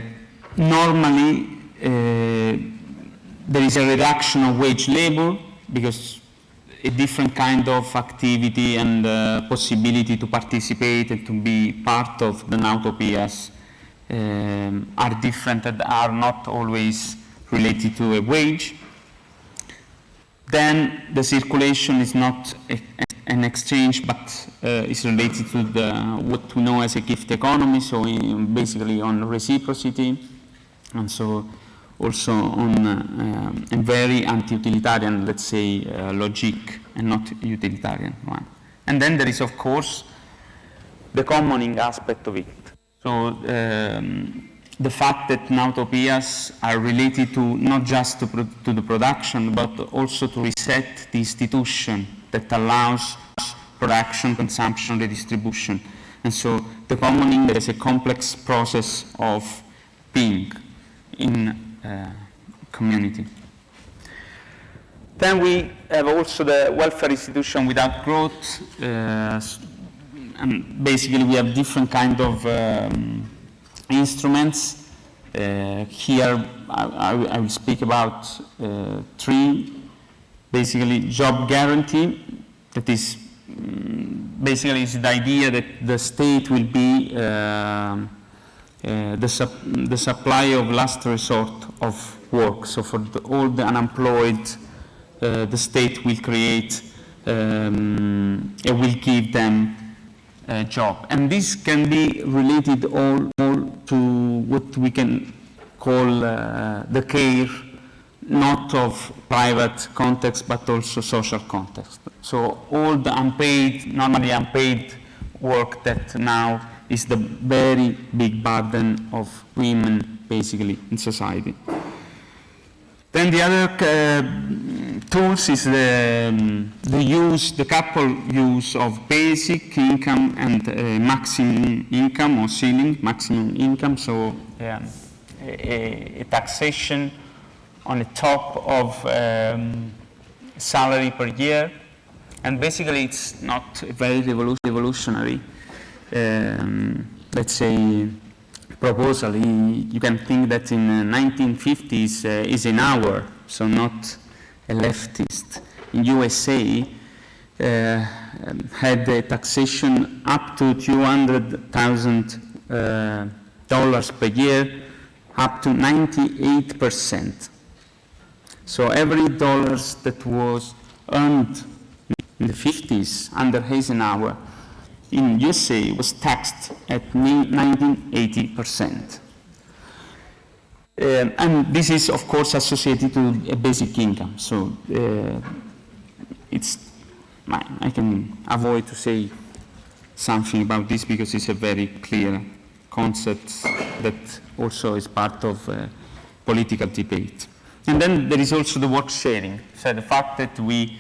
normally, uh, there is a reduction of wage labor because a different kind of activity and possibility to participate and to be part of the Nowtopias um, are different and are not always related to a wage. Then the circulation is not a, an exchange but uh, is related to the, what we know as a gift economy, so in, basically on reciprocity. And so also on uh, a very anti-utilitarian, let's say, uh, logic and not utilitarian one. And then there is, of course, the commoning aspect of it. So um, the fact that utopias are related to not just to, to, the production, but also to reset the institution that allows production, consumption, redistribution. And so the commoning is a complex process of being in uh, community. Then we have also the welfare institution without growth. Uh, and basically we have different kind of um, instruments Uh, here, I, I- will speak about uh, three, basically job guarantee, that is mm, basically is the idea that the state will be um, uh, the, sup- the supply of last resort of work. So for the, all the unemployed, uh, the state will create, um, it will give them a job. And this can be related all, all to what we can call uh, the care, not of private context, but also social context. So all the unpaid, normally unpaid work that now is the very big burden of women, basically, in society. Then the other uh, tools is the, um, the use, the couple use of basic income and uh, maximum income or ceiling, maximum income. So um, a, a taxation on the top of um, salary per year. And basically it's not very revolutionary, um, let's say, proposal. He- You can think that in the 1950s uh, Eisenhower, so not a leftist. In USA, uh, um, had a taxation up to 200,000 uh, dollars per year, up to 98 percent. So every dollars that was earned in the 50s under Eisenhower in USA was taxed at 1980%. Um, and this is, of course, associated to a basic income. So uh, it's, I I can avoid to say something about this because it's a very clear concept that also is part of uh, political debate. And then there is also the work sharing. So the fact that we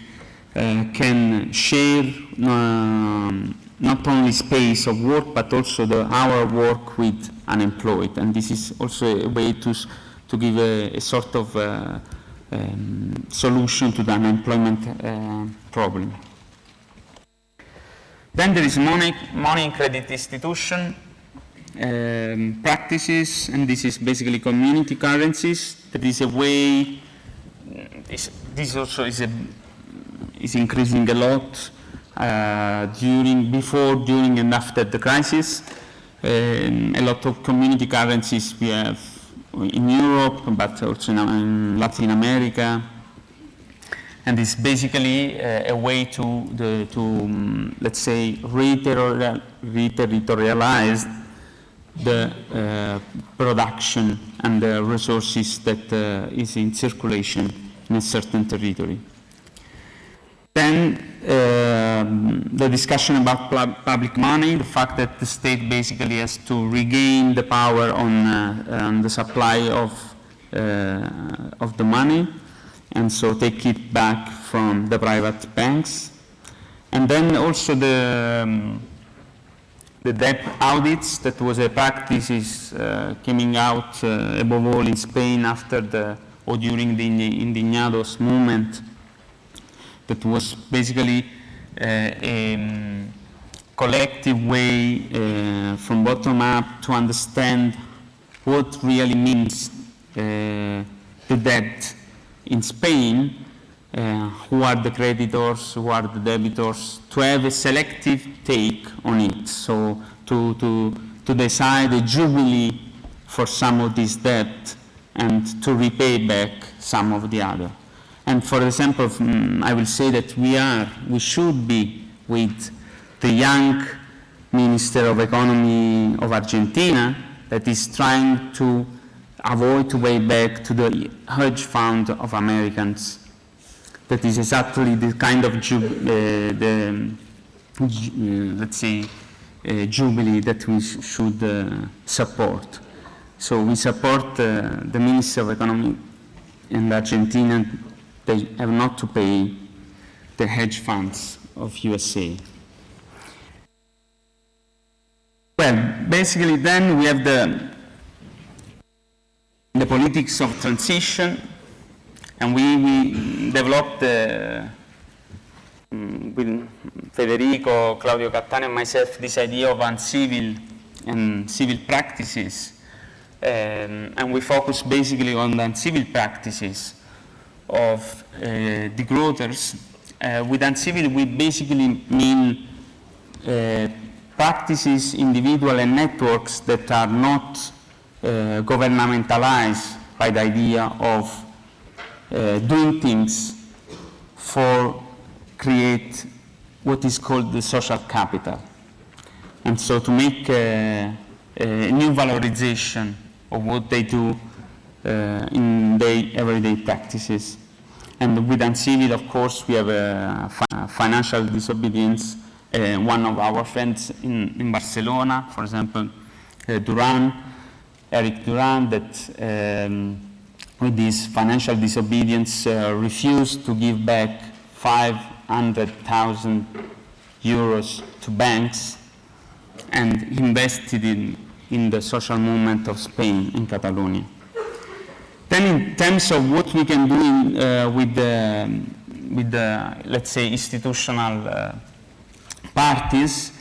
uh, can share um, not only space of work, but also the our work with unemployed. And this is also a way to, to give a, a sort of uh, um, solution to the unemployment uh, problem. Then there is money, money and credit institution um, practices, and this is basically community currencies. That is a way, this, this also is, a, is increasing a lot uh, during, before, during, and after the crisis. Um, a lot of community currencies we have in Europe, but also in, in Latin America, and it's basically uh, a way to, the, to um, let's say, reterritorial- reterritorialize the uh, production and the resources that uh, is in circulation in a certain territory. Then um, the discussion about public money, the fact that the state basically has to regain the power on, uh, on the supply of, uh, of the money, and so take it back from the private banks. And then also the, um, the debt audits, that was a practice is uh, coming out uh, above all in Spain after the, or during the Indignados movement, that was basically a um, collective way uh, from bottom up to understand what really means uh, the debt in Spain, uh, who are the creditors, who are the debitors, to have a selective take on it. So to, to, to decide a jubilee for some of this debt and to repay back some of the other. And for example, mm, I will say that we are, we should be with the young Minister of Economy of Argentina that is trying to avoid to pay back to the hedge fund of Americans. That is exactly the kind of, uh, the, uh, let's say, uh, jubilee that we sh- should uh, support. So we support uh, the Minister of Economy in Argentina. They have not to pay the hedge funds of USA. Well, basically then we have the, the politics of transition, and we, we developed the, mm, with Federico, Claudio Cattaneo, and myself, this idea of uncivil and civil practices Um, and we focus basically on the civil practices of uh, degrowers. Uh, with uncivil, we basically mean uh, practices, individual and networks that are not uh, governmentalized by the idea of uh, doing things for create what is called the social capital. And so to make uh, a new valorization of what they do uh, in their everyday practices. And with Uncivil, of course, we have a fi financial disobedience. Uh, one of our friends in, in Barcelona, for example, uh, Duran, Enric Duran, that um, with this financial disobedience uh, refused to give back 500,000 euros to banks and invested in, in the social movement of Spain in Catalonia. Then in terms of what we can do in, uh, with, the, with the, let's say, institutional uh, parties,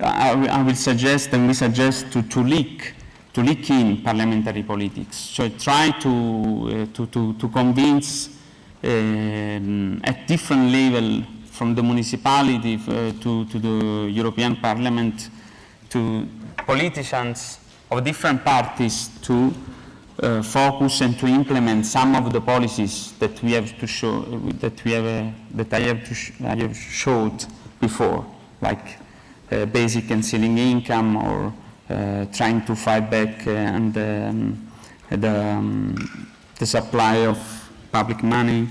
I, I will suggest and we suggest to, to leak to leak in parliamentary politics. So try to, uh, to, to, to, convince um, at different level from the municipality uh, to, to the European Parliament to politicians of different parties to uh, focus and to implement some of the policies that we have to show that we have uh, that I have to I have showed before, like uh, basic and ceiling income or uh, trying to fight back uh, and um, the, um, the supply of public money.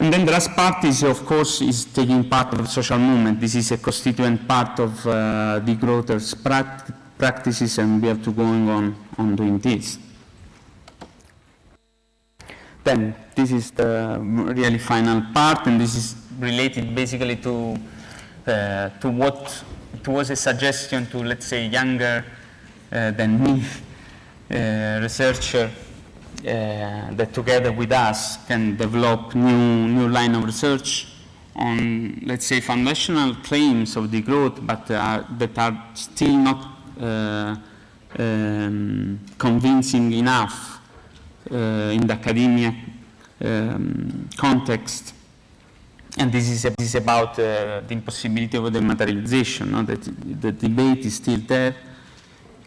And then the last part is, of course, is taking part of the social movement. This is a constituent part of uh, degrowers' pract practices, and we have to go on, on doing this. Then, this is the really final part, and this is related basically to, uh, to what it was a suggestion to, let's say, younger uh, than me uh, researcher uh, that together with us can develop new, new line of research on, let's say, foundational claims of degrowth, but uh, that are still not um, convincing enough uh, in the academia um, context and this is, this is about uh, the impossibility of dematerialization, no? that the debate is still there,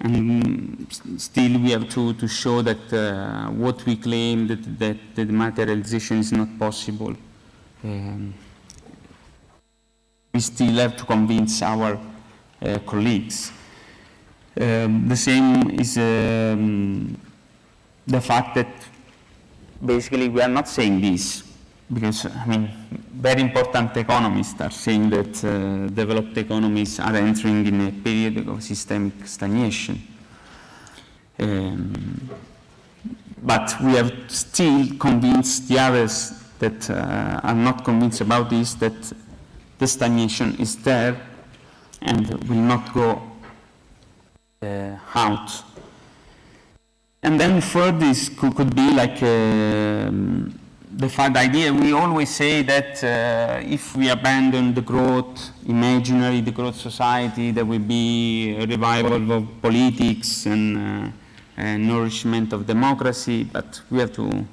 and still we have to, to show that uh, what we claim that, that, that dematerialization is not possible. Um, we still have to convince our uh, colleagues. Um, the same is um, the fact that basically we are not saying this because, I mean, very important economists are saying that uh, developed economies are entering in a period of systemic stagnation. Um, but we have still convinced the others that uh, are not convinced about this, that the stagnation is there and will not go out. And then third, this could, could be like um, the fact idea, we always say that uh, if we abandon the growth imaginary, the growth society, there will be a revival of politics and, uh, nourishment of democracy, but we have to,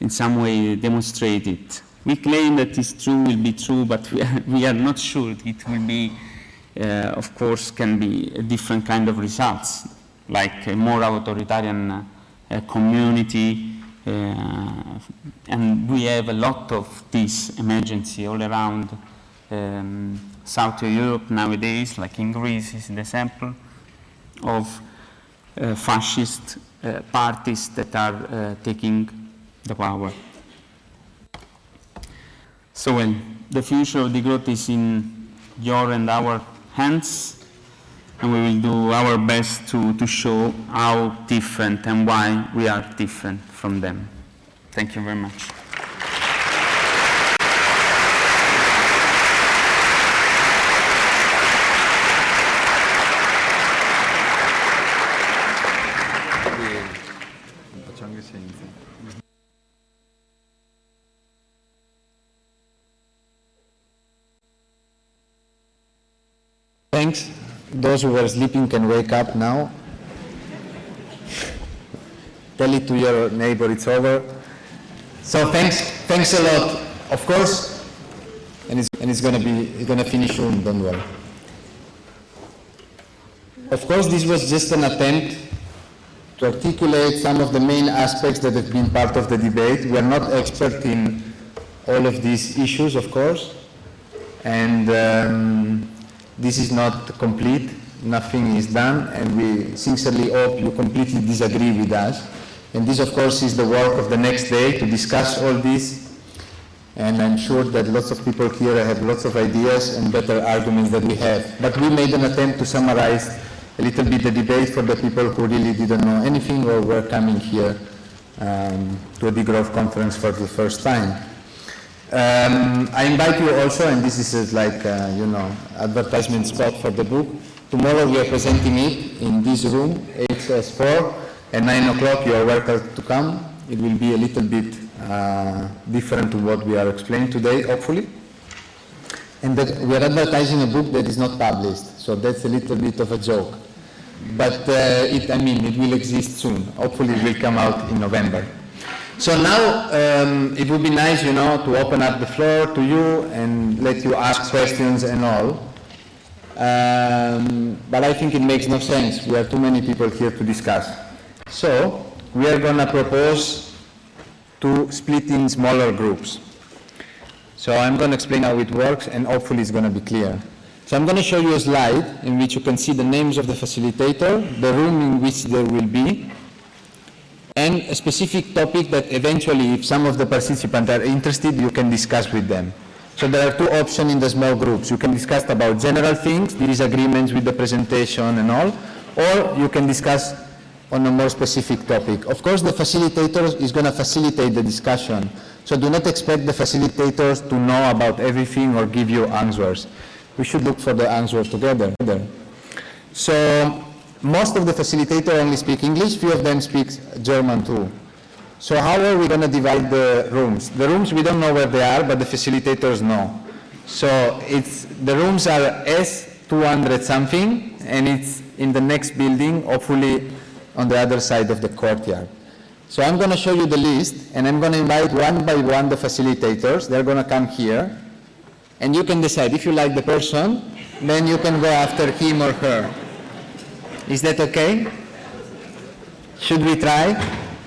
in some way, demonstrate it. We claim that it's true, will be true, but we are, we are not sure it will be, uh, of course, can be a different kind of results, like a more authoritarian uh, community, uh, and we have a lot of this emergency all around um, Southern Europe nowadays, like in Greece is the example of uh, fascist uh, parties that are uh, taking the power. So well, the future of degrowth is in your and our hands and we will do our best to, to show how different and why we are different from them. Thank you very much. Thanks. Those who were sleeping can wake up now. tell it to your neighbor it's over. So thanks, thanks a lot. Of course, and it's, and it's gonna be, it's gonna finish soon, don't worry. Of course, this was just an attempt to articulate some of the main aspects that have been part of the debate. We are not expert in all of these issues, of course, and um, this is not complete. Nothing is done, and we sincerely hope you completely disagree with us. And this, of course, is the work of the next day to discuss all this and I'm sure that lots of people here have lots of ideas and better arguments than we have. But we made an attempt to summarize a little bit the debate for the people who really didn't know anything or were coming here um, to a degrowth conference for the first time. Um, I invite you also, and this is uh, like, uh, you know, advertisement spot for the book. Tomorrow we are presenting it in this room, HS4, at 9 o'clock you are welcome to come. It will be a little bit uh, different to what we are explaining today, hopefully. And that we are advertising a book that is not published, so that's a little bit of a joke. But uh, it, I mean, it will exist soon. Hopefully it will come out in November. So now um, it would be nice, you know, to open up the floor to you and let you ask questions and all. Um, but I think it makes no sense. We have too many people here to discuss. So we are going to propose to split in smaller groups. So I'm going to explain how it works and hopefully it's going to be clear. So I'm going to show you a slide in which you can see the names of the facilitator, the room in which there will be, and a specific topic that eventually, if some of the participants are interested, you can discuss with them. So there are two options in the small groups. You can discuss about general things, disagreements with the presentation and all, or you can discuss on a more specific topic. Of course, the facilitator is going to facilitate the discussion, so do not expect the facilitators to know about everything or give you answers. We should look for the answers together. So most of the facilitators only speak English, few of them speak German too. So how are we going to divide the rooms? The rooms, we don't know where they are, but the facilitators know. So it's, the rooms are S200 something, and it's in the next building, hopefully on the other side of the courtyard. So I'm going to show you the list, and I'm going to invite one by one the facilitators. They're going to come here, and you can decide if you like the person, then you can go after him or her. Is that okay? Should we try?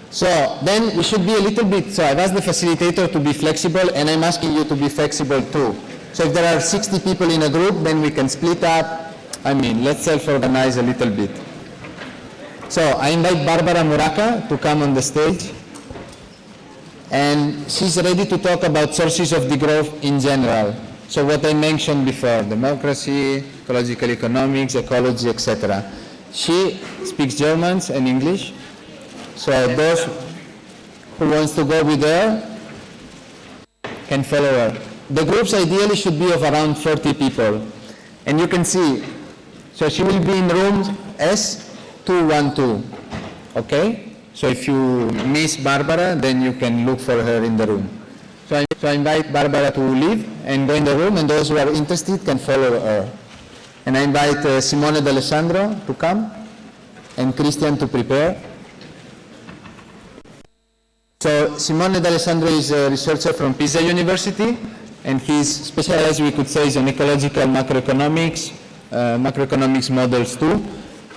So then we should be a little bit, so I've asked the facilitator to be flexible, and I'm asking you to be flexible too. So if there are 60 people in a group, then we can split up. I mean, let's self-organize a little bit. So I invite Barbara Muraca to come on the stage. And she's ready to talk about sources of degrowth in general. So what I mentioned before, democracy, ecological economics, ecology, etc. She speaks German and English. So those who wants to go with her can follow her. The groups ideally should be of around 40 people. And you can see, so she will be in room S212, okay? So if you miss Barbara, then you can look for her in the room. So I, so I invite Barbara to leave and go in the room, and those who are interested can follow her. And I invite uh, Simone D'Alessandro to come, and Christian to prepare. So Simone D'Alessandro is a researcher from Pisa University, and he's specialized, we could say, is in ecological macroeconomics, uh, macroeconomics models too.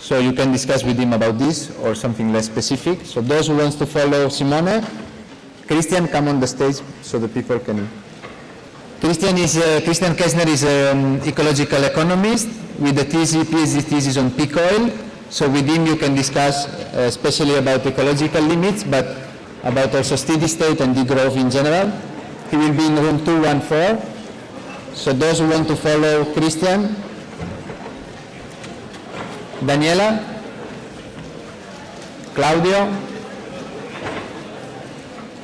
So you can discuss with him about this or something less specific. So those who wants to follow Simone, Christian, come on the stage so the people can. Christian is uh, Christian Kerschner is an ecological economist with a thesis, PhD thesis on peak oil. So with him you can discuss uh, especially about ecological limits, but about also steady state and degrowth in general. He will be in room 214. So those who want to follow Christian, Daniela, Claudio,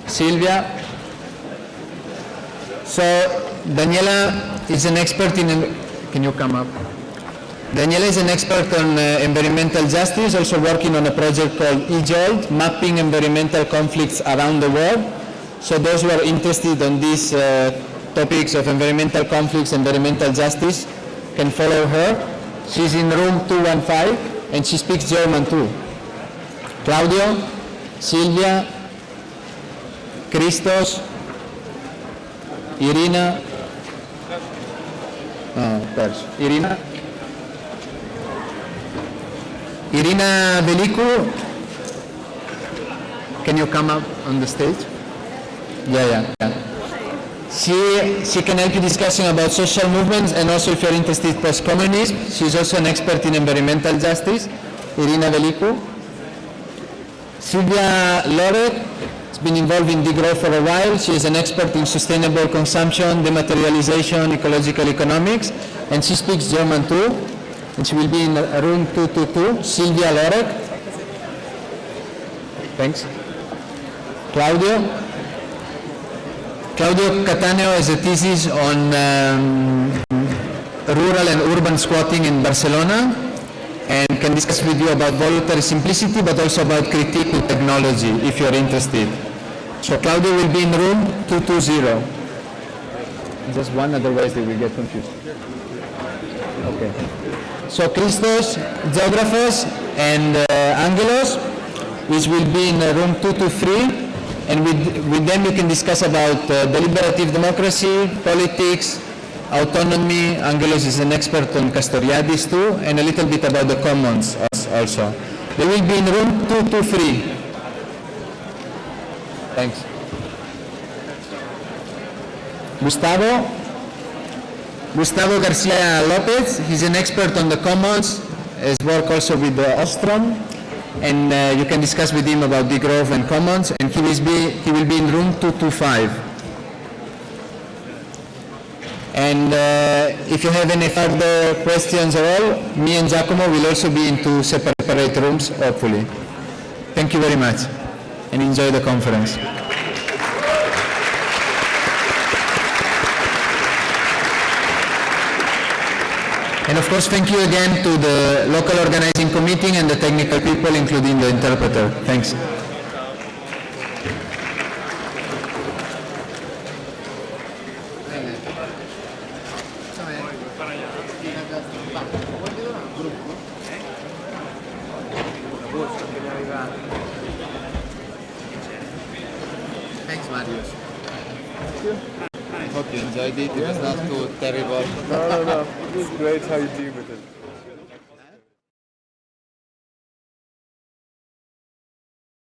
Silvia. So Daniela is an expert in, can you come up? Daniela is an expert on uh, environmental justice, also working on a project called EJOLT, mapping environmental conflicts around the world. So those who are interested on these uh, topics of environmental conflicts, environmental justice, can follow her. She's in room 215, and she speaks German too. Claudio, Silvia, Christos, Irina, oh. Irina, Irina Velicu, can you come up on the stage? Yeah, yeah, yeah. She, she can help you discussing about social movements and also if you're interested post-communism. She's also an expert in environmental justice, Irina Velicu. Silvia Lorek has been involved in degrowth for a while. She is an expert in sustainable consumption, dematerialization, ecological economics, and she speaks German too. And she will be in room 222, Silvia Lorek. Thanks. Claudio. Claudio Cattaneo has a thesis on um, rural and urban squatting in Barcelona and can discuss with you about voluntary simplicity but also about critique technology if you're interested. So Claudio will be in room 220. Just one, otherwise they will get confused. Okay. So Christos, Zografos and uh, Angelos, which will be in room 223 and with, with them you can discuss about uh, deliberative democracy, politics, autonomy. Angelos is an expert on Castoriadis too, and a little bit about the commons also. They will be in room 223. Thanks. Gustavo. Gustavo Garcia Lopez, he's an expert on the commons, has worked also with the Ostrom, and uh, you can discuss with him about degrowth and commons, and he will be, he will be in room 225. And uh, if you have any further questions at all, me and Giacomo will also be in two separate rooms, hopefully. Thank you very much, and enjoy the conference. And of course, thank you again to the local organizing committee and the technical people, including the interpreter. Thanks.